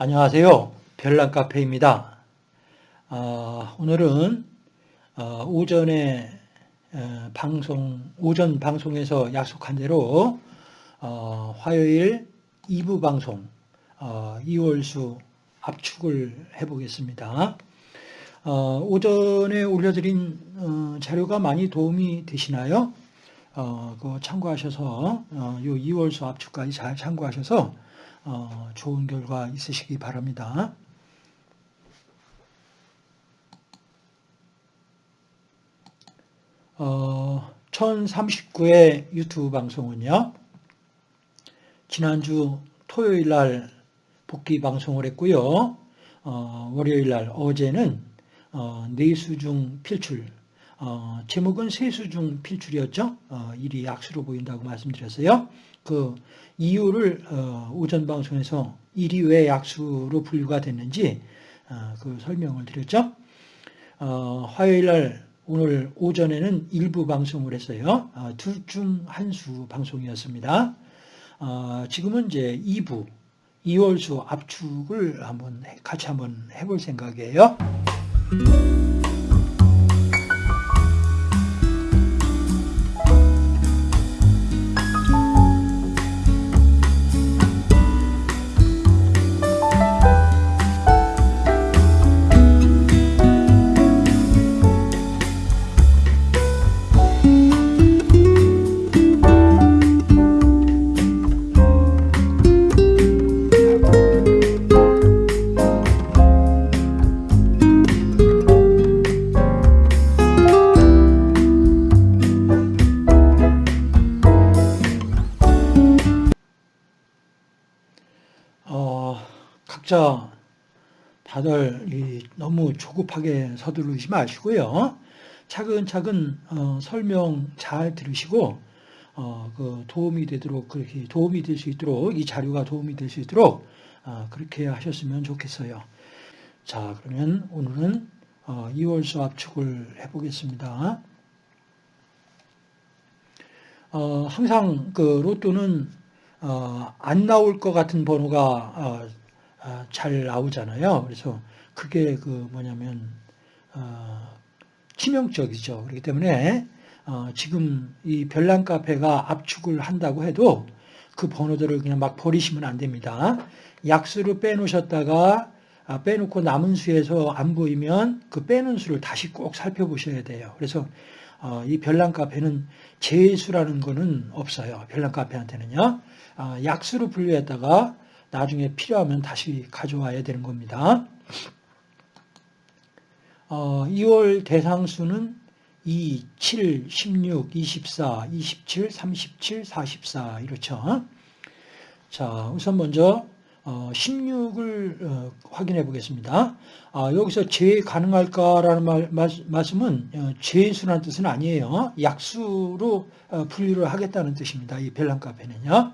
안녕하세요. 별난 카페입니다. 어, 오늘은 어, 오전에 어, 방송 오전 방송에서 약속한 대로 어, 화요일 2부 방송 어, 이월수 압축을 해보겠습니다. 어, 오전에 올려드린 자료가 많이 도움이 되시나요? 그 참고하셔서 요 이월수 압축까지 잘 참고하셔서 어, 좋은 결과 있으시기 바랍니다. 어, 1039회 유튜브 방송은요. 지난주 토요일 날 복귀 방송을 했고요. 어, 월요일 날 어제는 어, 내수중 필출 어, 제목은 세수중 필출이었죠. 어, 일이 악수로 보인다고 말씀드렸어요. 그 이유를 어, 오전 방송에서 일이 왜 약수로 분류가 됐는지 어, 그 설명을 드렸죠. 어, 화요일 날 오늘 오전에는 일부 방송을 했어요. 둘 중 한 수 방송이었습니다. 지금은 이제 2부, 2월수 압축을 한번 같이 한번 해볼 생각이에요. 각자 다들 너무 조급하게 서두르지 마시고요. 차근차근 어, 설명 잘 들으시고 어, 그 도움이 되도록 그렇게 도움이 될 수 있도록 이 자료가 도움이 될 수 있도록 어, 그렇게 하셨으면 좋겠어요. 자 그러면 오늘은 어, 2월수 압축을 해보겠습니다. 어, 항상 그 로또는 어, 안 나올 것 같은 번호가 아, 잘 나오잖아요. 그래서 그게 그 뭐냐면 어, 치명적이죠. 그렇기 때문에 어, 지금 이 별난 카페가 압축을 한다고 해도 그 번호들을 그냥 막 버리시면 안 됩니다. 약수를 빼놓으셨다가 아, 빼놓고 남은 수에서 안 보이면 그 빼는 수를 다시 꼭 살펴보셔야 돼요. 그래서 어, 이 별난 카페는 제수라는 거는 없어요. 별난 카페한테는요. 약수로 분류했다가 나중에 필요하면 다시 가져와야 되는 겁니다. 어, 2월 대상수는 2, 7, 16, 24, 27, 37, 44 이렇죠. 자, 우선 먼저 16을 어, 어, 확인해 보겠습니다. 아, 여기서 재 가능할까라는 말, 말 씀은 어, 재수라는 뜻은 아니에요. 약수로 분류를 하겠다는 뜻입니다. 이 벨랑 카페는요.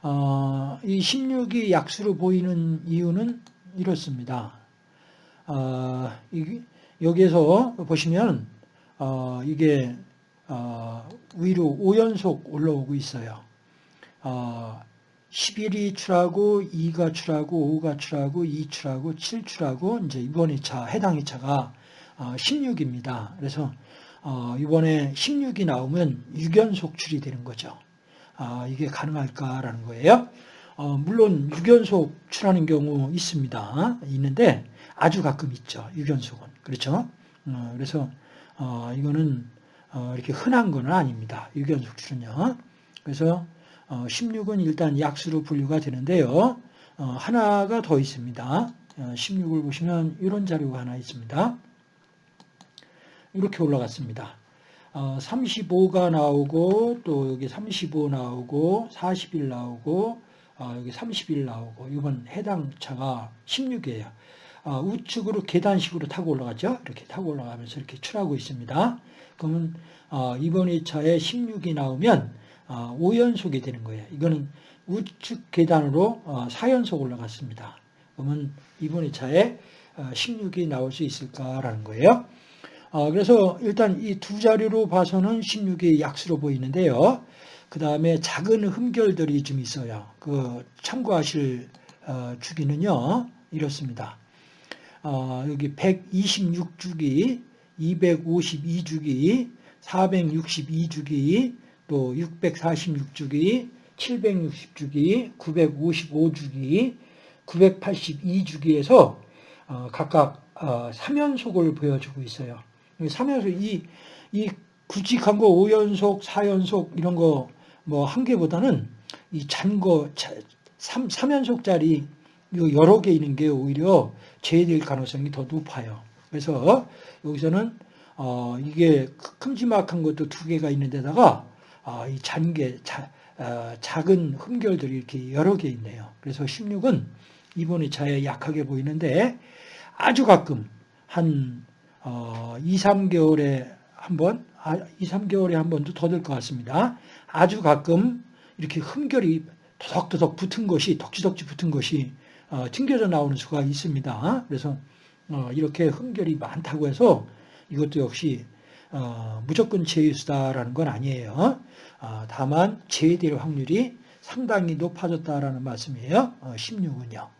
어, 이 16이 약수로 보이는 이유는 이렇습니다. 어, 이, 여기에서 보시면 어, 이게 어, 위로 5연속 올라오고 있어요. 11이 어, 출하고 2가 출하고 5가 출하고 2 출하고 7 출하고 이제 이번 2차 해당 2차가 16입니다. 어, 그래서 이번에 16이 나오면 6연속 출이 되는 거죠. 아, 이게 가능할까라는 거예요. 어, 물론 6연속 출하는 경우 있습니다. 있는데 아주 가끔 있죠. 6연속은. 그렇죠? 어, 그래서 어, 이거는 어, 이렇게 흔한 건 아닙니다. 6연속 출은요. 그래서 16은 어, 일단 약수로 분류가 되는데요. 어, 하나가 더 있습니다. 16을 보시면 이런 자료가 하나 있습니다. 이렇게 올라갔습니다. 35가 어, 나오고 또 여기 35 나오고 41 나오고 어, 여기 31 나오고 이번 해당 차가 16이에요. 어, 우측으로 계단식으로 타고 올라가죠. 이렇게 타고 올라가면서 이렇게 출하고 있습니다. 그러면 이번 2차에 16이 나오면 5연속이 되는 거예요. 이거는 우측 계단으로 4연속 올라갔습니다. 그러면 이번 2차에 16이 나올 수 있을까라는 거예요. 어, 그래서 일단 이 두 자료로 봐서는 16이 약수로 보이는데요. 그 다음에 작은 흠결들이 좀 있어요. 그 참고하실 어, 주기는요 이렇습니다. 어, 여기 126주기, 252주기, 462주기, 또 646주기, 760주기, 955주기, 982주기에서 어, 각각 어, 3연속을 보여주고 있어요. 3연속 이, 이 굵직한 거 5연속, 4연속 이런 거 뭐 한 개보다는 이 잔 거 3, 3연속짜리 여러 개 있는 게 오히려 제외될 가능성이 더 높아요. 그래서 여기서는 어, 이게 큼지막한 것도 두 개가 있는 데다가 어, 이 잔개, 자, 어, 작은 흠결들이 이렇게 여러 개 있네요. 그래서 16은 이번 2차에 약하게 보이는데 아주 가끔 한 어, 2, 3개월에 한 번, 아, 2, 3개월에 한 번도 더 될 것 같습니다. 아주 가끔 이렇게 흠결이 도덕도덕 붙은 것이, 덕지덕지 붙은 것이 어, 튕겨져 나오는 수가 있습니다. 그래서 어, 이렇게 흠결이 많다고 해서 이것도 역시 어, 무조건 제외수다라는 건 아니에요. 어, 다만 제외될 확률이 상당히 높아졌다라는 말씀이에요. 16은요. 어,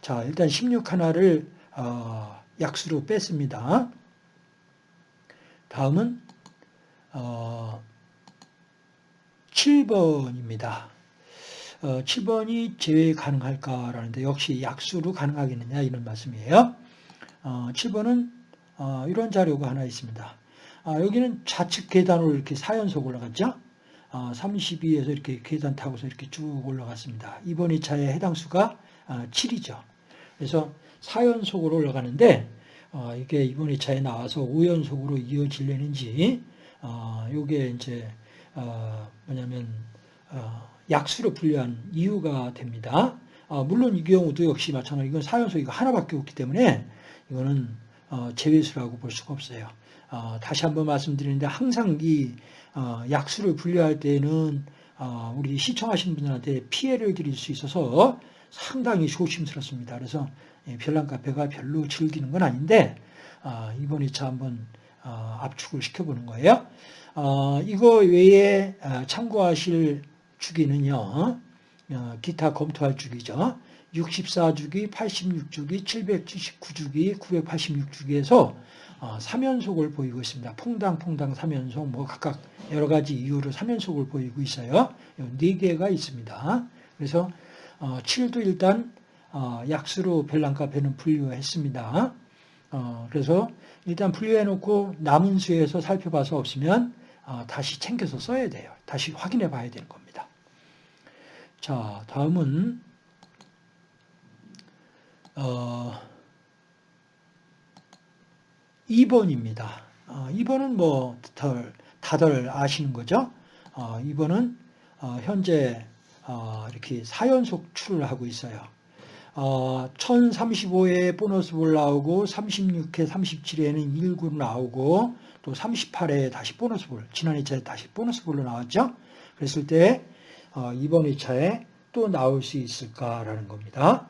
자, 일단 16 하나를 어, 약수로 뺐습니다. 다음은 7번입니다. 7번이 제외 가능할까라는데 역시 약수로 가능하겠느냐 이런 말씀이에요. 7번은 이런 자료가 하나 있습니다. 아, 여기는 좌측 계단으로 이렇게 4연속 올라갔죠. 32에서 아, 이렇게 계단 타고서 이렇게 쭉 올라갔습니다. 이번 2차에 해당 수가 7이죠. 아, 그래서 4연속으로 올라가는데 어, 이게 이번 2차에 나와서 5연속으로 이어질려는지 이게 이제 어, 뭐냐면 어, 약수로 분류한 이유가 됩니다. 물론 이 경우도 역시 마찬가지 이건 4연속 이거 하나밖에 없기 때문에 이거는 제외수라고 볼 수가 없어요. 어, 다시 한번 말씀드리는데 항상 이 어, 약수를 분류할 때는 어, 우리 시청하시는 분들한테 피해를 드릴 수 있어서 상당히 조심스럽습니다. 그래서 예, 별난 카페가 별로 즐기는 건 아닌데 이번 2차 한번 압축을 시켜보는 거예요. 이거 외에 참고하실 주기는요. 기타 검토할 주기죠. 64주기, 86주기, 779주기, 986주기에서 3연속을 어, 보이고 있습니다. 퐁당퐁당 3연속, 뭐 각각 여러 가지 이유로 3연속을 보이고 있어요. 4개가 있습니다. 그래서 7도 어, 일단 어, 약수로 벨랑카페는 분류했습니다. 그래서 일단 분류해놓고 남은 수에서 살펴봐서 없으면 다시 챙겨서 써야 돼요. 다시 확인해 봐야 되는 겁니다. 자, 다음은 어, 2번입니다. 어, 2번은 뭐 다들, 다들 아시는 거죠? 어, 2번은 어, 현재 어, 이렇게 4연속 출을 하고 있어요. 어, 1035에 보너스볼 나오고 36회, 37회에는 1군 나오고 또 38회에 다시 보너스볼, 지난 2차에 다시 보너스볼로 나왔죠? 그랬을 때 어, 이번 2차에 또 나올 수 있을까라는 겁니다.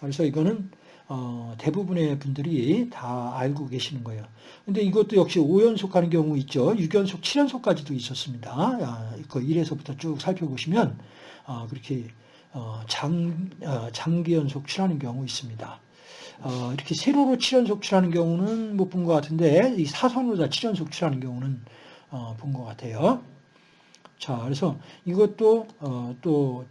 그래서 이거는 어, 대부분의 분들이 다 알고 계시는 거예요. 근데 이것도 역시 5연속 하는 경우 있죠. 6연속, 7연속까지도 있었습니다. 아, 그 1에서부터 쭉 살펴보시면 어, 그렇게 어, 장, 어, 장기 연속 칠하는 경우 있습니다. 어, 이렇게 세로로 7연속 칠하는 경우는 못 본 것 같은데 이 사선으로 다 7연속 칠하는 경우는 어, 본것 같아요. 자, 그래서 이것도 어, 또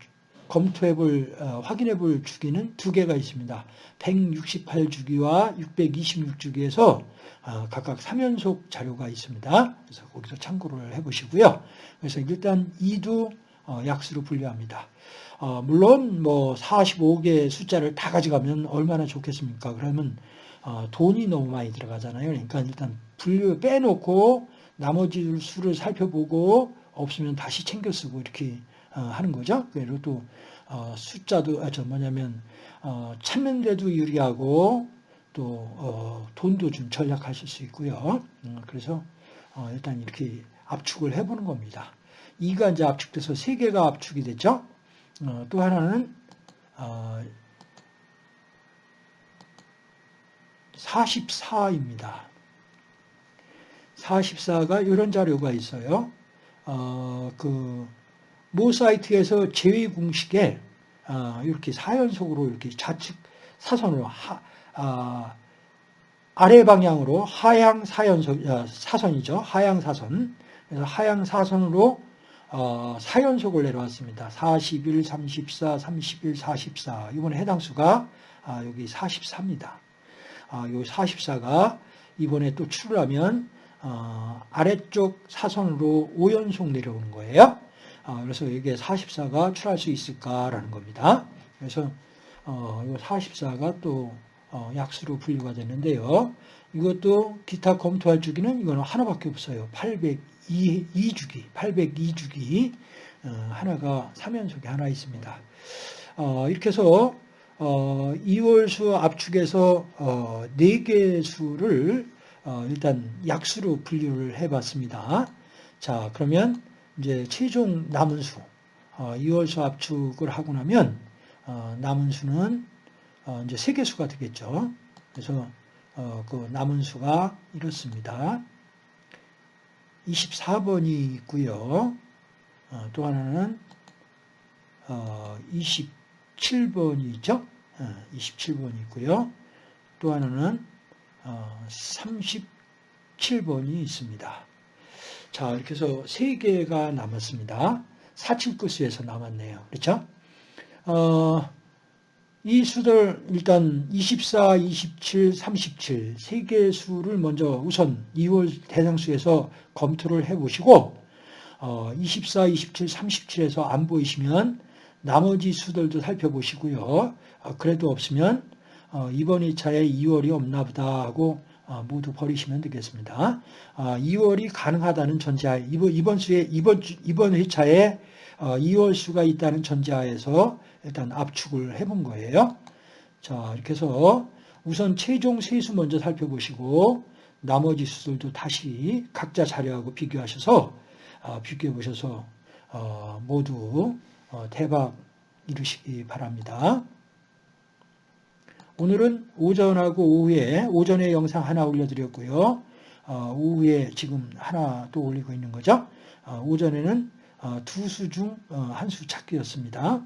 검토해 볼, 어, 확인해 볼 주기는 두 개가 있습니다. 168주기와 626주기에서 어, 각각 3연속 자료가 있습니다. 그래서 거기서 참고를 해 보시고요. 그래서 일단 2도 어, 약수로 분류합니다. 어, 물론 뭐 45개 숫자를 다 가져가면 얼마나 좋겠습니까? 그러면 어, 돈이 너무 많이 들어가잖아요. 그러니까 일단 분류 빼놓고 나머지 수를 살펴보고 없으면 다시 챙겨 쓰고 이렇게 어, 하는 거죠. 그리고 또 어, 숫자도 아, 저 뭐냐면 어, 찾는데도 유리하고 또 돈도 좀 절약하실 수 있고요. 그래서 일단 이렇게 압축을 해보는 겁니다. 2가 이제 압축돼서 3개가 압축이 됐죠. 또 하나는 44입니다. 44가 이런 자료가 있어요. 어, 그 모 사이트에서 제외 공식에 어, 이렇게 4연속으로 이렇게 좌측 사선으로 하, 아, 아래 방향으로 하향 4연속, 아, 사선이죠. 하향 사선. 그래서 하향 사선으로 어, 4연속을 내려왔습니다. 41, 34, 31, 44. 이번에 해당 수가 아, 여기 44입니다. 아, 요 44가 이번에 또 출하면 어, 아래쪽 사선으로 5연속 내려오는 거예요. 아, 그래서 이게 44가 출할 수 있을까라는 겁니다. 그래서 어, 이 44가 또 어, 약수로 분류가 되는데요. 이것도 기타 검토할 주기는 이거는 하나밖에 없어요. 802 주기, 802주기 어, 하나가 3연속에 하나 있습니다. 어, 이렇게 해서 어, 2월수 압축에서 어, 4개 수를 어, 일단 약수로 분류를 해봤습니다. 자, 그러면 이제 최종 남은 수, 어, 2월수 압축을 하고 나면 어, 남은 수는 어, 이제 세 개수가 되겠죠. 그래서 어, 그 남은 수가 이렇습니다. 24번이 있고요. 어, 또 하나는 27번이죠. 27번이 있고요. 또 하나는 37번이 있습니다. 자, 이렇게 해서 세 개가 남았습니다. 4칠구수에서 남았네요. 그렇죠? 어, 이 수들 일단 24, 27, 37 세 개의 수를 먼저 우선 2월 대상수에서 검토를 해보시고 어, 24, 27, 37에서 안 보이시면 나머지 수들도 살펴보시고요. 어, 그래도 없으면 어, 이번 2차에 2월이 없나 보다 하고 어, 모두 버리시면 되겠습니다. 2월이 어, 가능하다는 전제하에 이번, 이번 수에 이번 이번 회차에 2월 어, 수가 있다는 전제하에서 일단 압축을 해본 거예요. 자, 이렇게 해서 우선 최종 세수 먼저 살펴보시고 나머지 수들도 다시 각자 자료하고 비교하셔서 어, 비교해 보셔서 어, 모두 대박 이루시기 바랍니다. 오늘은 오전하고 오후에 오전에 영상 하나 올려드렸고요. 오후에 지금 하나 또 올리고 있는 거죠. 오전에는 두 수 중 한 수 찾기였습니다.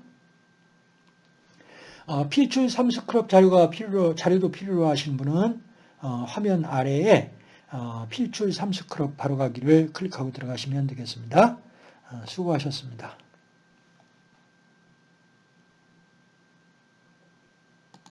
어, 필출 3스크럽 자료가 필요, 자료도 필요로 하신 분은 어, 화면 아래에 어, 필출 3스크럽 바로 가기를 클릭하고 들어가시면 되겠습니다. 수고하셨습니다.